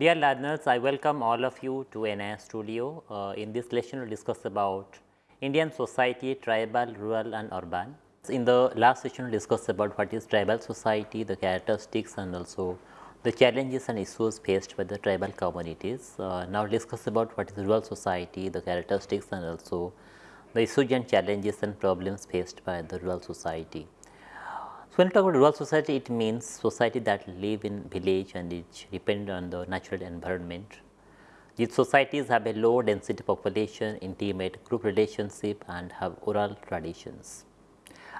Dear learners, I welcome all of you to NIOS Studio. Uh, in this lesson, we will discuss about Indian society, tribal, rural and urban. In the last session, we discussed about what is tribal society, the characteristics and also the challenges and issues faced by the tribal communities. Uh, now, discuss about what is rural society, the characteristics and also the issues and challenges and problems faced by the rural society. So, when we talk about rural society, it means society that live in village and it depend on the natural environment. These societies have a low density population, intimate group relationship and have oral traditions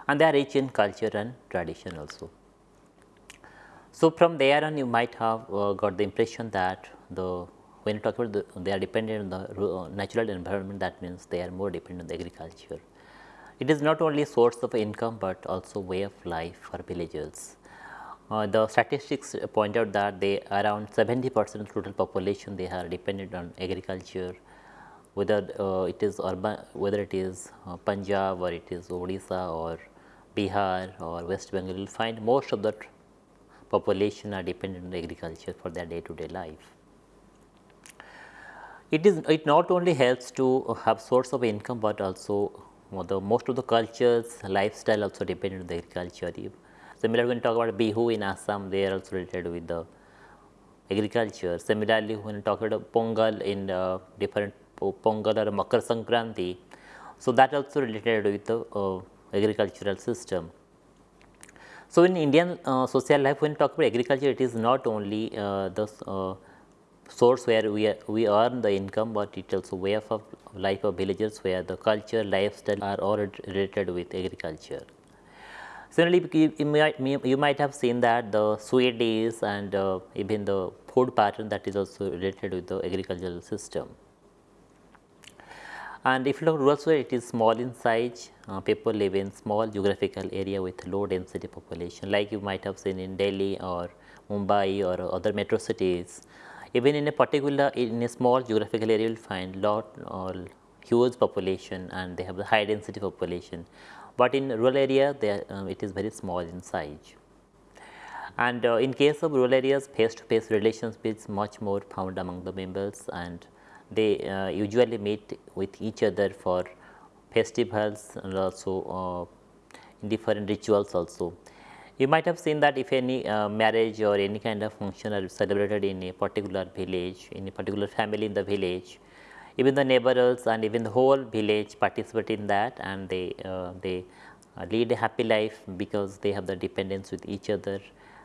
and they are rich in culture and tradition also. So, from there on you might have uh, got the impression that the when you talk about the, they are dependent on the natural environment that means they are more dependent on the agriculture. It is not only source of income, but also way of life for villagers. Uh, the statistics point out that they around 70 percent of total population they are dependent on agriculture whether uh, it is urban whether it is uh, Punjab or it is Odisha or Bihar or West Bengal you will find most of the population are dependent on agriculture for their day to day life. It is it not only helps to have source of income, but also the most of the cultures lifestyle also dependent on the agriculture. Similarly, when we talk about Bihu in Assam, they are also related with the agriculture. Similarly, when we talk about Pongal in uh, different Pongal or Makar Sankranti, so that also related with the uh, agricultural system. So, in Indian uh, social life, when we talk about agriculture, it is not only uh, the uh, source where we, are, we earn the income, but it also way of life of villagers where the culture, lifestyle are all related with agriculture. Similarly, you might, you might have seen that the Swedes and uh, even the food pattern that is also related with the agricultural system. And if you look rural society, it is small in size, uh, people live in small geographical area with low density population like you might have seen in Delhi or Mumbai or other metro cities even in a particular in a small geographical area you will find lot or huge population and they have the high density population, but in rural area they uh, it is very small in size. And uh, in case of rural areas face to face relations is much more found among the members and they uh, usually meet with each other for festivals and also uh, different rituals also. You might have seen that if any uh, marriage or any kind of function are celebrated in a particular village, in a particular family in the village, even the neighbors and even the whole village participate in that and they, uh, they uh, lead a happy life because they have the dependence with each other.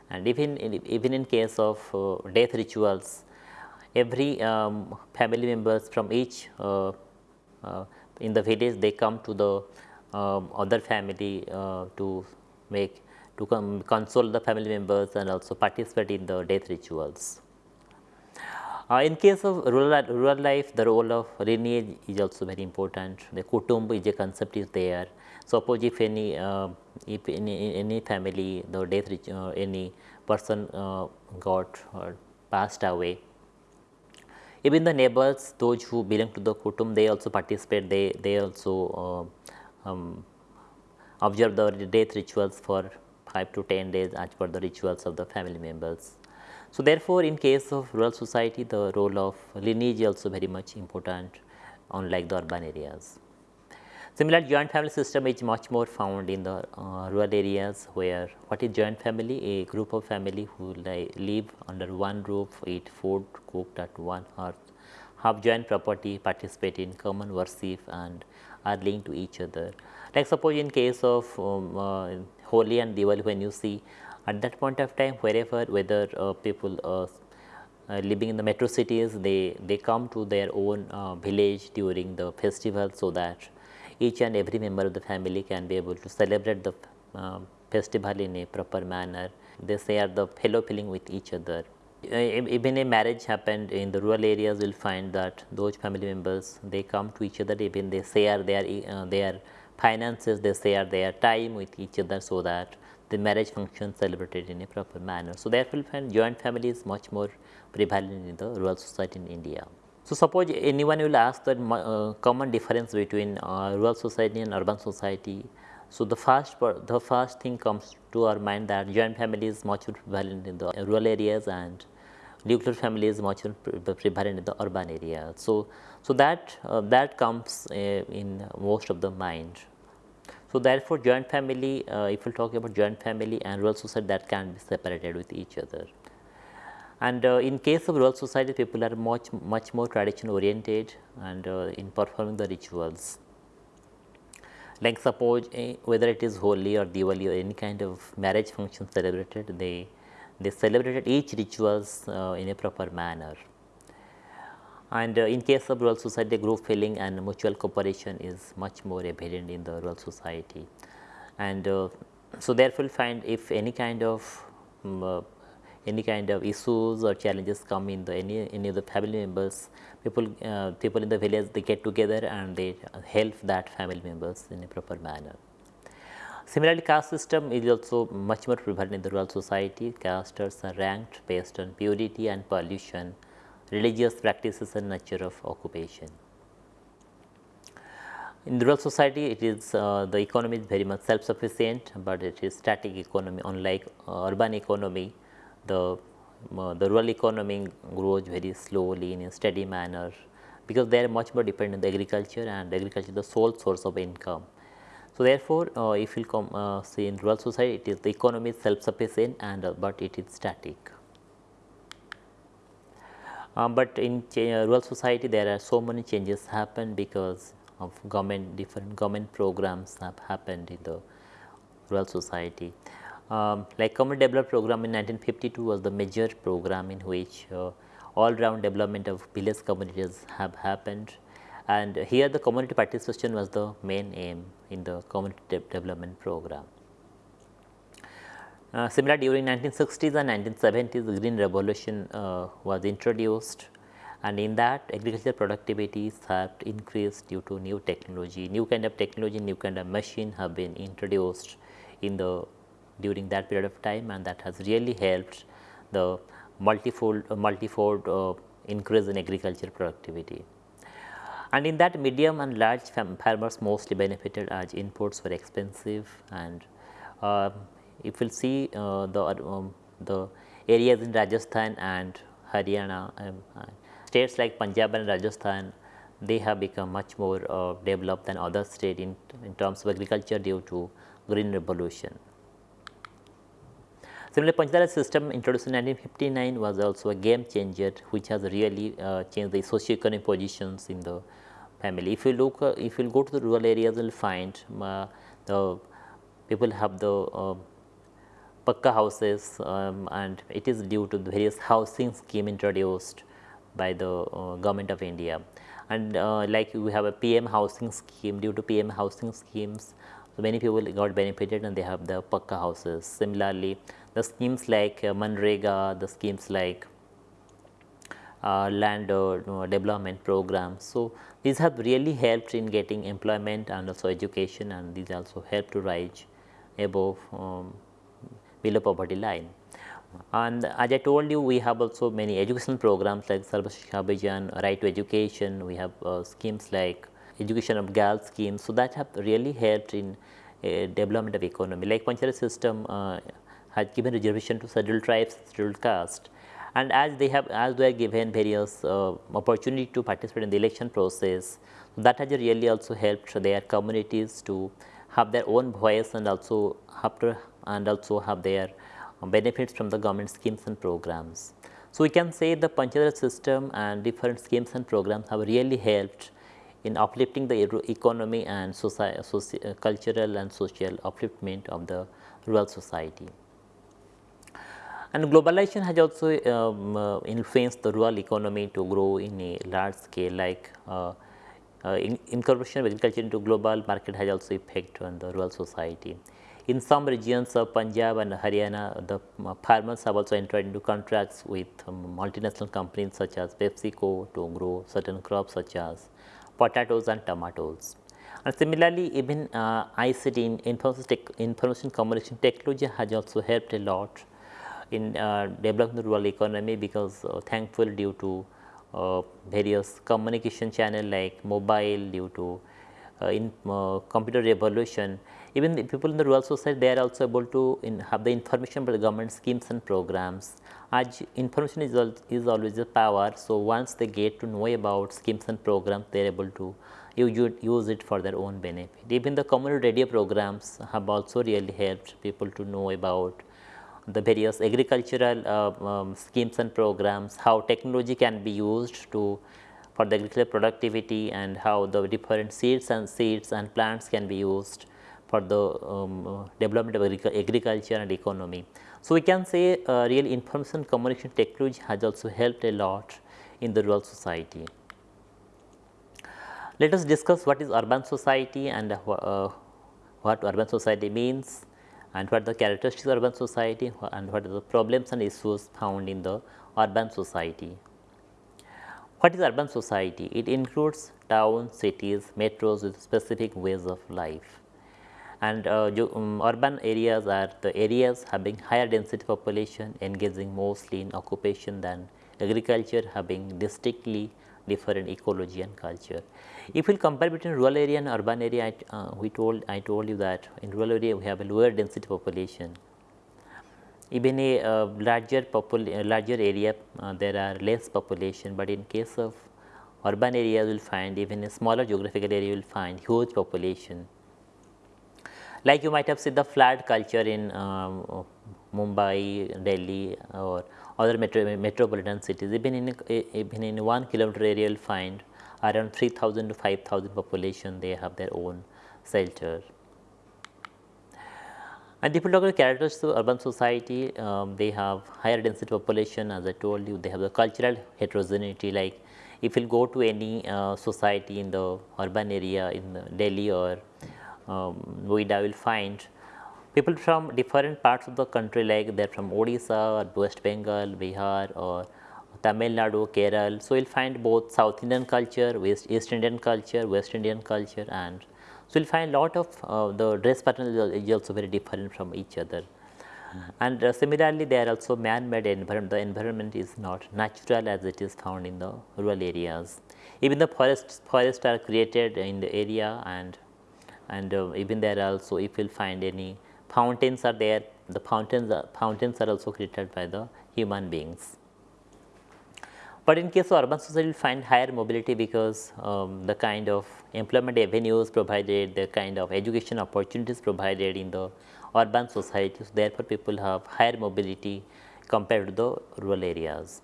And even in, even in case of uh, death rituals, every um, family members from each uh, uh, in the village they come to the um, other family to make to console the family members and also participate in the death rituals. Uh, in case of rural, rural life, the role of lineage is also very important. The kutumb is a concept is there. Suppose if any, uh, if any, any family, the death, uh, any person uh, got or passed away, even the neighbors, those who belong to the kutumb, they also participate. They they also uh, um, observe the death rituals for 5 to 10 days as per the rituals of the family members. So, therefore, in case of rural society the role of lineage is also very much important unlike the urban areas. Similar joint family system is much more found in the uh, rural areas where what is joint family? A group of family who live under one roof, eat food cooked at one hearth, have joint property, participate in common worship and are linked to each other. Like suppose in case of um, uh, Holi and Diwali when you see at that point of time wherever whether uh, people uh, uh, living in the metro cities they they come to their own uh, village during the festival so that each and every member of the family can be able to celebrate the uh, festival in a proper manner. They share the fellow feeling with each other. Uh, even a marriage happened in the rural areas will find that those family members they come to each other even they share their their finances they share their time with each other so that the marriage function celebrated in a proper manner. So, therefore, joint family is much more prevalent in the rural society in India. So, suppose anyone will ask the uh, common difference between uh, rural society and urban society. So, the first the first thing comes to our mind that joint family is much more prevalent in the rural areas and nuclear family is much more prevalent in the urban area. So, so that uh, that comes uh, in most of the mind. So, therefore, joint family uh, if we talk about joint family and rural society that can be separated with each other. And uh, in case of rural society people are much much more tradition oriented and uh, in performing the rituals. Like suppose eh, whether it is Holi or Diwali or any kind of marriage function celebrated they they celebrated each rituals uh, in a proper manner. And uh, in case of rural society, group feeling and mutual cooperation is much more evident in the rural society. And uh, so therefore, find if any kind of um, any kind of issues or challenges come in the any any of the family members, people uh, people in the village they get together and they help that family members in a proper manner. Similarly, caste system is also much more prevalent in the rural society. Castes are ranked based on purity and pollution, religious practices and nature of occupation. In rural society, it is uh, the economy is very much self-sufficient, but it is static economy. Unlike uh, urban economy, the uh, the rural economy grows very slowly in a steady manner because they are much more dependent on agriculture and agriculture is the sole source of income. So, therefore, uh, if you come uh, see in rural society it is the economy is self sufficient and uh, but it is static. Um, but in uh, rural society there are so many changes happen because of government different government programs have happened in the rural society. Um, like community development program in 1952 was the major program in which uh, all round development of village communities have happened and here the community participation was the main aim in the community de development program. Uh, similar during 1960s and 1970s the green revolution uh, was introduced. And in that agricultural productivity have increased due to new technology, new kind of technology, new kind of machine have been introduced in the during that period of time. And that has really helped the multifold, uh, multifold uh, increase in agricultural productivity. And in that medium and large farmers mostly benefited as inputs were expensive and uh, if you will see uh, the, um, the areas in Rajasthan and Haryana um, states like Punjab and Rajasthan they have become much more uh, developed than other states in, in terms of agriculture due to green revolution. Similarly, Panchayat system introduced in 1959 was also a game changer which has really uh, changed the socio-economic positions in the family. If you look, uh, if you go to the rural areas, you will find uh, the people have the uh, pakka houses um, and it is due to the various housing scheme introduced by the uh, government of India. And uh, like we have a PM housing scheme due to PM housing schemes, so many people got benefited and they have the pakka houses. Similarly, the schemes like uh, Manrega, the schemes like uh, land uh, development programs. So, these have really helped in getting employment and also education and these also help to rise above um, below poverty line. And as I told you we have also many educational programs like Sarva Shiksha right to education, we have uh, schemes like education of girls schemes. So, that have really helped in uh, development of economy like Panchayat system uh, has given reservation to scheduled tribes, scheduled caste and as they have as they are given various uh, opportunity to participate in the election process that has really also helped their communities to have their own voice and also have to and also have their benefits from the government schemes and programs. So, we can say the Panchayat system and different schemes and programs have really helped in uplifting the economy and society, cultural and social upliftment of the rural society. And globalization has also um, uh, influenced the rural economy to grow in a large scale like uh, uh, in, incorporation of agriculture into global market has also effect on the rural society. In some regions of Punjab and Haryana, the uh, farmers have also entered into contracts with um, multinational companies such as PepsiCo to grow certain crops such as potatoes and tomatoes. And similarly, even uh, ICT in information, information communication technology has also helped a lot in uh, developing the rural economy because uh, thankful due to uh, various communication channel like mobile due to in computer revolution even the people in the rural society they are also able to have the information about the government schemes and programs. As information is, al is always a power. So, once they get to know about schemes and programs they are able to use it for their own benefit. Even the community radio programs have also really helped people to know about the various agricultural uh, um, schemes and programs, how technology can be used to for the agricultural productivity and how the different seeds and seeds and plants can be used for the um, development of agriculture and economy. So, we can say uh, real information communication technology has also helped a lot in the rural society. Let us discuss what is urban society and uh, what urban society means and what are the characteristics of urban society and what are the problems and issues found in the urban society. What is urban society? It includes towns, cities, metros with specific ways of life. And uh, um, urban areas are the areas having higher density population engaging mostly in occupation than agriculture having distinctly different ecology and culture. If we compare between rural area and urban area, I, uh, we told I told you that in rural area we have a lower density population even a uh, larger popul larger area uh, there are less population, but in case of urban area you will find even a smaller geographical area you will find huge population. Like you might have seen the flat culture in um, Mumbai, Delhi or other metro, metropolitan cities. Even in even in 1 kilometer area you will find around 3000 to 5000 population they have their own shelter. And look characteristics of urban society, um, they have higher density population as I told you, they have the cultural heterogeneity. Like if you go to any uh, society in the urban area in Delhi or um, will find people from different parts of the country like they are from Odisha or West Bengal, Bihar or Tamil Nadu, Kerala. So, you will find both South Indian culture, West East Indian culture, West Indian culture and so, you will find lot of uh, the dress pattern is also very different from each other. And uh, similarly, they are also man-made environment. The environment is not natural as it is found in the rural areas. Even the forests, forests are created in the area and and uh, even there also if you will find any fountains are there, the fountains are, fountains are also created by the human beings. But in case of urban society, you find higher mobility because um, the kind of employment avenues provided, the kind of education opportunities provided in the urban societies. Therefore, people have higher mobility compared to the rural areas.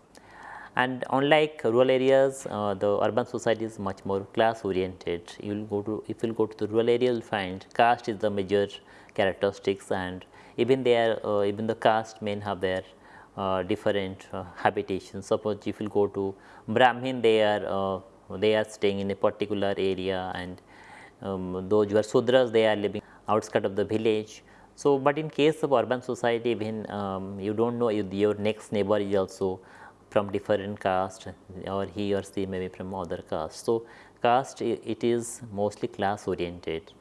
And unlike rural areas, uh, the urban society is much more class oriented. You will go to if you go to the rural area, you will find caste is the major characteristics, and even there, uh, even the caste men have their uh, different uh, habitations. Suppose if you go to Brahmin, they are uh, they are staying in a particular area, and um, those who are Sudras, they are living outskirts of the village. So, but in case of urban society, when um, you do not know your next neighbor is also from different caste or he or she may be from other caste. So, caste it is mostly class oriented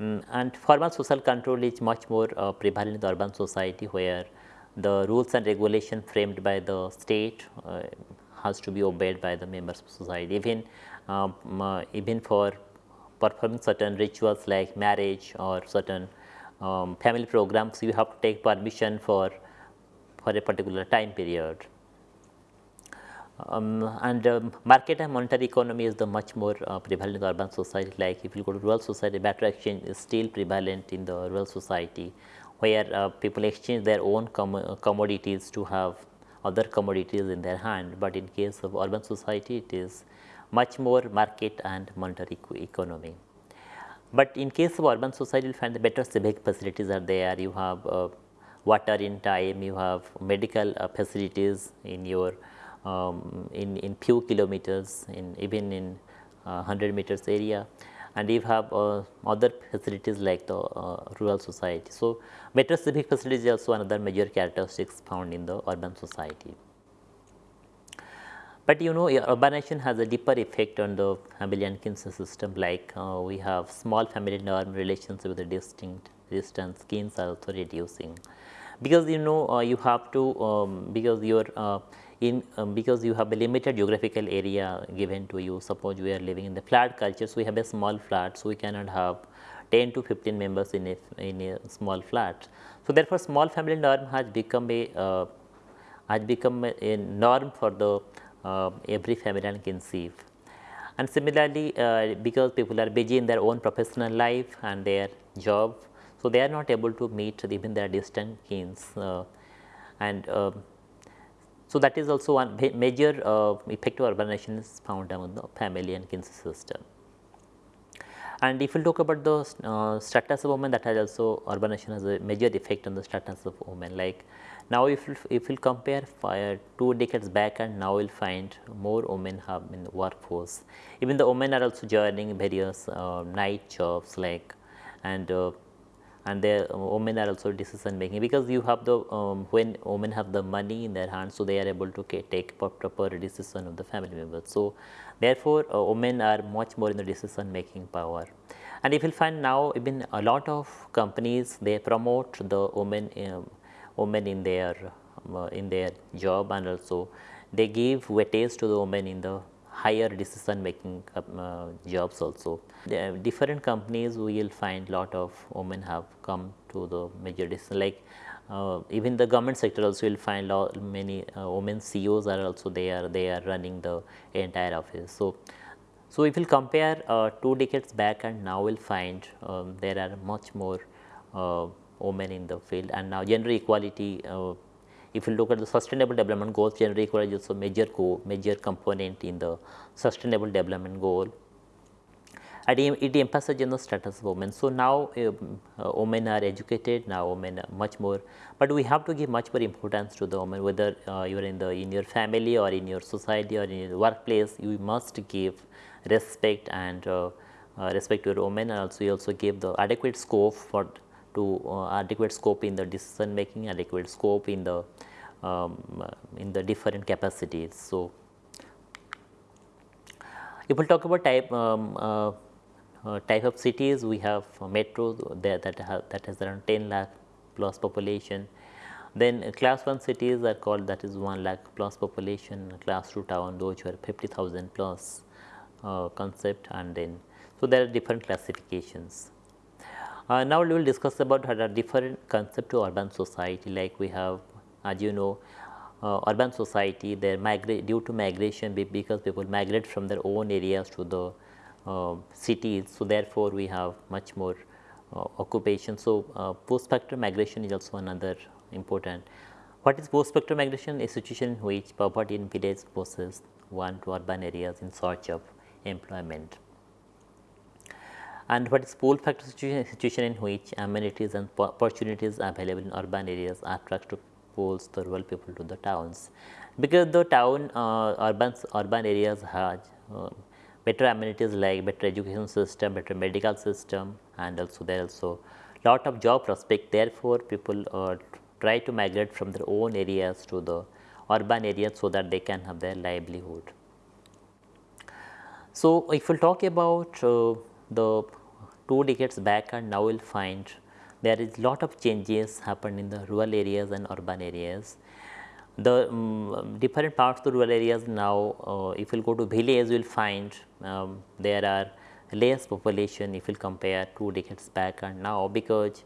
um, and formal social control is much more uh, prevalent in the urban society where the rules and regulation framed by the state uh, has to be obeyed by the members of society even um, uh, even for performing certain rituals like marriage or certain um, family programs you have to take permission for for a particular time period. Um, and um, market and monetary economy is the much more uh, prevalent in the urban society. Like if you go to rural society barter exchange is still prevalent in the rural society where uh, people exchange their own com commodities to have other commodities in their hand, but in case of urban society it is much more market and monetary economy. But in case of urban society you find the better civic facilities are there, you have uh, water in time, you have medical uh, facilities in your um, in, in few kilometers in even in 100 uh, meters area and you have uh, other facilities like the uh, rural society. So, metro civic facilities is also another major characteristics found in the urban society. But you know urbanization has a deeper effect on the family and kinship system like uh, we have small family norm relations with a distinct distance kins are also reducing because you know uh, you have to um, because your uh, in um, because you have a limited geographical area given to you suppose we are living in the flat culture so we have a small flat so we cannot have 10 to 15 members in a, in a small flat. So, therefore, small family norm has become a uh, has become a, a, norm for the uh, every family and conceive. And similarly, uh, because people are busy in their own professional life and their job, so they are not able to meet even their distant kins uh, and um, so that is also one major uh, effect of urbanization is found among the family and kin system. And if you talk about the uh, status of women that has also urbanization has a major effect on the status of women like now if if you compare two decades back and now you will find more women have in the workforce. Even the women are also joining various uh, night jobs like and uh, and their uh, women are also decision making because you have the um, when women have the money in their hands so they are able to take proper decision of the family members. So therefore uh, women are much more in the decision making power. And if you find now even a lot of companies they promote the women um, women in their uh, in their job and also they give weightage to the women in the higher decision making uh, jobs also. The different companies we will find lot of women have come to the major decision like uh, even the government sector also will find lot, many uh, women CEOs are also there they are running the entire office. So, so if we compare uh, two decades back and now we will find um, there are much more uh, women in the field and now gender equality uh, if you look at the sustainable development goals, gender equality is a major co major component in the sustainable development goal. It emphasizes the status of women. So now um, uh, women are educated, now women are much more, but we have to give much more importance to the women, whether uh, you are in the in your family or in your society or in your workplace, you must give respect and uh, uh respect to your women and also you also give the adequate scope for to uh, adequate scope in the decision making, adequate scope in the um, in the different capacities. So, if we talk about type um, uh, uh, type of cities, we have metros that that, have, that has around 10 lakh plus population. Then class 1 cities are called that is 1 lakh plus population, class 2 town those are 50,000 plus uh, concept and then so there are different classifications. Uh, now, we will discuss about a different concept to urban society like we have as you know uh, urban society they migrate due to migration because people migrate from their own areas to the uh, cities. So, therefore, we have much more uh, occupation. So, uh, push factor migration is also another important. What is push factor migration? A situation in which poverty in village pushes one to urban areas in search of employment and what is pull factor situation, situation in which amenities and opportunities available in urban areas attract to pulls the rural people to the towns. Because the town uh, urban, urban areas have uh, better amenities like better education system, better medical system and also there also lot of job prospect therefore, people uh, try to migrate from their own areas to the urban areas so that they can have their livelihood. So, if we will talk about uh, the two decades back and now we will find there is lot of changes happened in the rural areas and urban areas. The um, different parts of the rural areas now uh, if you go to village you will find um, there are less population if you compare two decades back and now because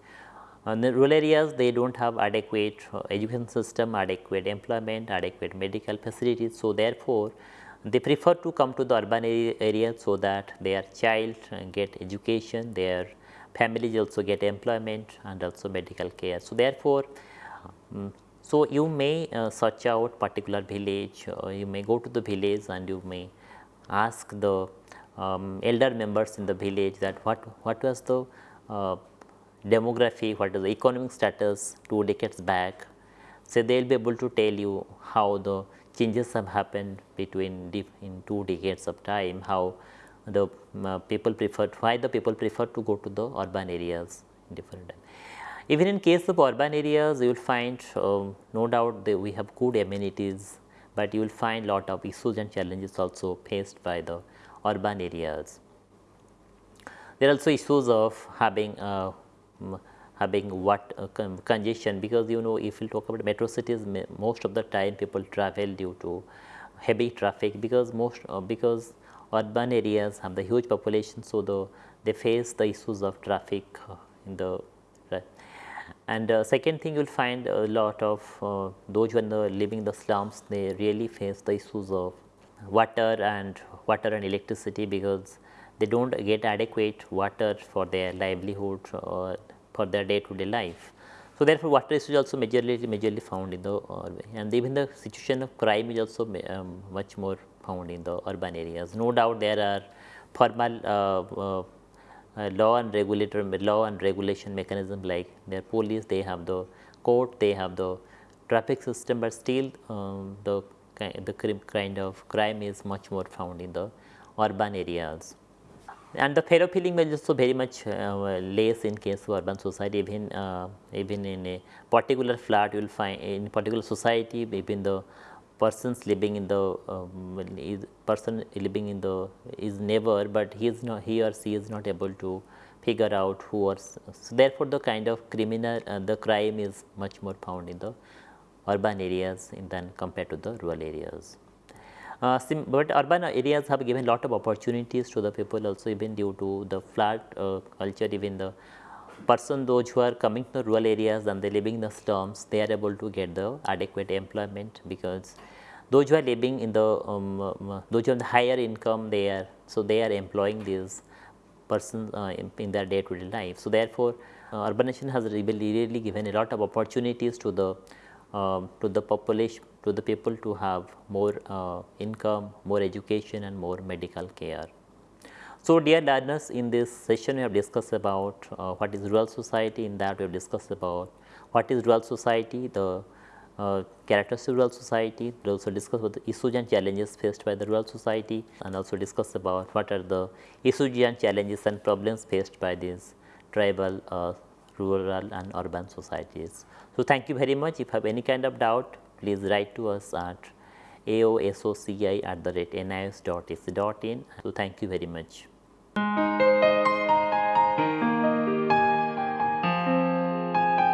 in the rural areas they do not have adequate uh, education system, adequate employment, adequate medical facilities. So, therefore, they prefer to come to the urban area so that their child get education, their families also get employment and also medical care. So, therefore, um, so you may uh, search out particular village, uh, you may go to the village and you may ask the um, elder members in the village that what, what was the uh, demography, what is the economic status two decades back. So, they will be able to tell you how the changes have happened between in two decades of time, how the uh, people prefer, why the people prefer to go to the urban areas in different time. Even in case of urban areas, you will find uh, no doubt we have good amenities, but you will find lot of issues and challenges also faced by the urban areas. There are also issues of having uh, having what uh, con congestion because you know if you talk about metro cities most of the time people travel due to heavy traffic because most uh, because urban areas have the huge population so the they face the issues of traffic uh, in the right. And uh, second thing you will find a lot of uh, those who are living in the slums they really face the issues of water and water and electricity because they do not get adequate water for their livelihood or for their day to day life. So, therefore, water is also majorly majorly found in the urban and even the situation of crime is also um, much more found in the urban areas. No doubt there are formal uh, uh, uh, law and regulator law and regulation mechanism like their police they have the court they have the traffic system, but still um, the the kind of crime is much more found in the urban areas and the fear feeling is also very much uh, less in case of urban society. Even uh, even in a particular flat you will find in particular society even the persons living in the um, person living in the is never but he is not he or she is not able to figure out who or so therefore the kind of criminal uh, the crime is much more found in the urban areas than compared to the rural areas uh, but urban areas have given a lot of opportunities to the people also even due to the flat uh, culture even the person those who are coming to rural areas and they living in the slums they are able to get the adequate employment because those who are living in the um, um, those who have the higher income they are so they are employing these persons uh, in, in, their day to day life. So, therefore, uh, urbanization has really, really given a lot of opportunities to the uh, to the population to the people to have more uh, income, more education and more medical care. So, dear learners in this session we have discussed about uh, what is rural society in that we have discussed about what is rural society, the uh, characteristics of rural society, we also discussed about the issues and challenges faced by the rural society and also discussed about what are the issues and challenges and problems faced by these tribal, uh, rural and urban societies. So, thank you very much. If you have any kind of doubt, please write to us at aosoci at the rate nios.ac.in. So, thank you very much.